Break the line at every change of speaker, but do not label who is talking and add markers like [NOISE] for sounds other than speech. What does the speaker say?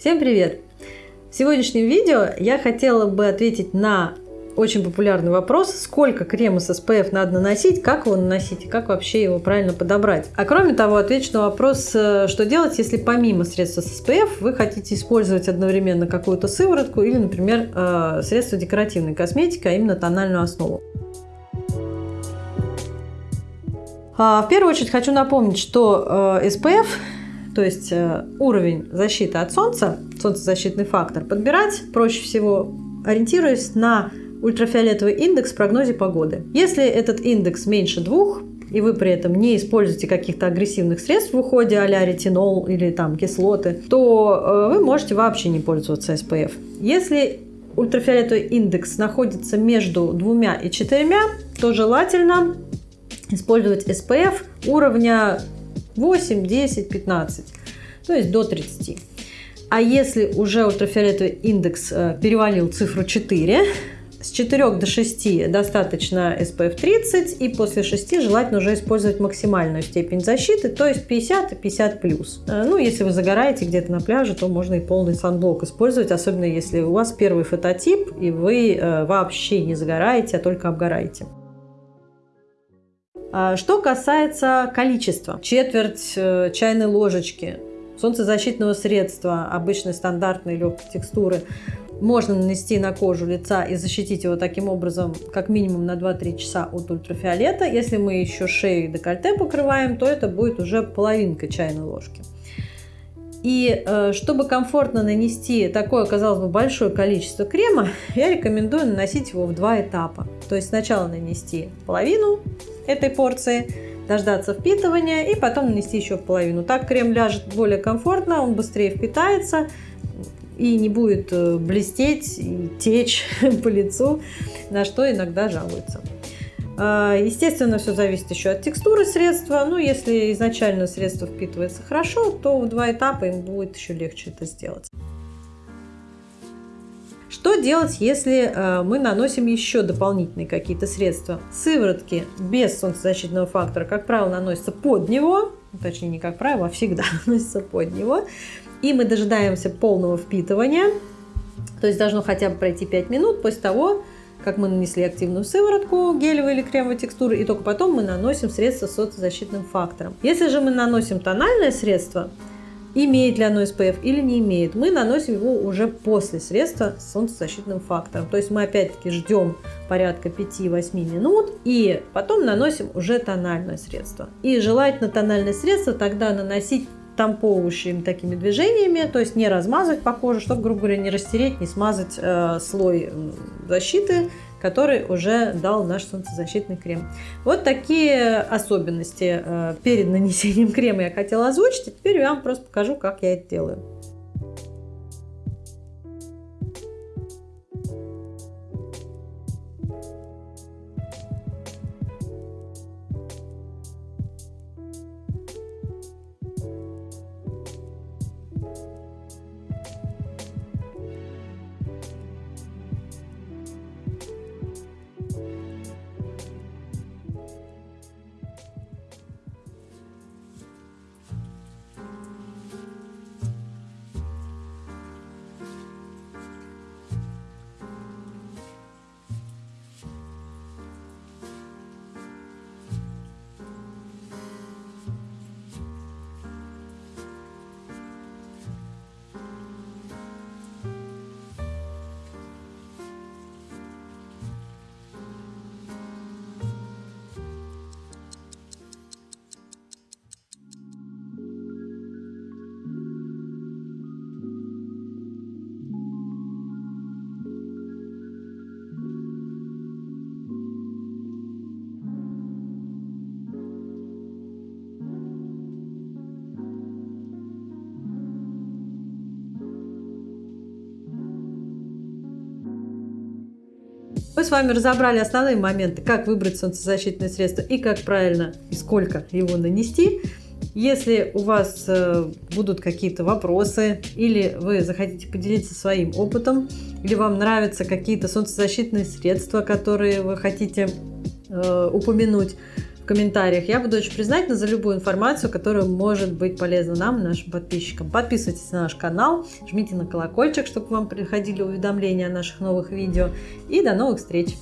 Всем привет! В сегодняшнем видео я хотела бы ответить на очень популярный вопрос, сколько крема с SPF надо наносить, как его наносить и как вообще его правильно подобрать. А кроме того, отвечу на вопрос, э, что делать, если помимо средства с SPF вы хотите использовать одновременно какую-то сыворотку или, например, э, средство декоративной косметики, а именно тональную основу. А, в первую очередь хочу напомнить, что э, SPF то есть э, уровень защиты от солнца, солнцезащитный фактор, подбирать проще всего, ориентируясь на ультрафиолетовый индекс в прогнозе погоды. Если этот индекс меньше двух, и вы при этом не используете каких-то агрессивных средств в уходе, а ретинол или там кислоты, то э, вы можете вообще не пользоваться SPF. Если ультрафиолетовый индекс находится между двумя и четырьмя, то желательно использовать SPF уровня 8, 10, 15, то есть до 30. А если уже ультрафиолетовый индекс э, перевалил цифру 4, с 4 до 6 достаточно SPF 30, и после 6 желательно уже использовать максимальную степень защиты, то есть 50 и 50 плюс. Э, ну, если вы загораете где-то на пляже, то можно и полный санблок использовать, особенно если у вас первый фототип, и вы э, вообще не загораете, а только обгораете. А, что касается количества, четверть э, чайной ложечки солнцезащитного средства обычной стандартной легкой текстуры можно нанести на кожу лица и защитить его таким образом как минимум на 2-3 часа от ультрафиолета. Если мы еще шею и декольте покрываем, то это будет уже половинка чайной ложки. И э, чтобы комфортно нанести такое, казалось бы, большое количество крема, я рекомендую наносить его в два этапа. То есть сначала нанести половину этой порции, дождаться впитывания и потом нанести еще половину. Так крем ляжет более комфортно, он быстрее впитается и не будет э, блестеть и течь [LAUGHS] по лицу, на что иногда жалуются. А, естественно, все зависит еще от текстуры средства. Ну, если изначально средство впитывается хорошо, то в два этапа им будет еще легче это сделать. Что делать, если э, мы наносим еще дополнительные какие-то средства? Сыворотки без солнцезащитного фактора, как правило, наносятся под него, точнее не как правило, а всегда [LAUGHS] наносятся под него. И мы дожидаемся полного впитывания, то есть должно хотя бы пройти 5 минут после того, как мы нанесли активную сыворотку гелевой или кремовой текстуры, и только потом мы наносим средство с солнцезащитным фактором. Если же мы наносим тональное средство, имеет ли оно SPF или не имеет, мы наносим его уже после средства с солнцезащитным фактором. То есть мы опять-таки ждем порядка 5-8 минут и потом наносим уже тональное средство. И желательно тональное средство тогда наносить тамповывающими такими движениями, то есть не размазывать по коже, чтобы, грубо говоря, не растереть, не смазать э, слой защиты который уже дал наш солнцезащитный крем. Вот такие особенности э, перед нанесением [LAUGHS] крема я хотела озвучить. И теперь я вам просто покажу, как я это делаю. Мы с вами разобрали основные моменты, как выбрать солнцезащитное средство и как правильно и сколько его нанести. Если у вас э, будут какие-то вопросы или вы захотите поделиться своим опытом, или вам нравятся какие-то солнцезащитные средства, которые вы хотите э, упомянуть, в комментариях. Я буду очень признательна за любую информацию, которая может быть полезна нам нашим подписчикам. Подписывайтесь на наш канал, жмите на колокольчик, чтобы вам приходили уведомления о наших новых видео. И до новых встреч!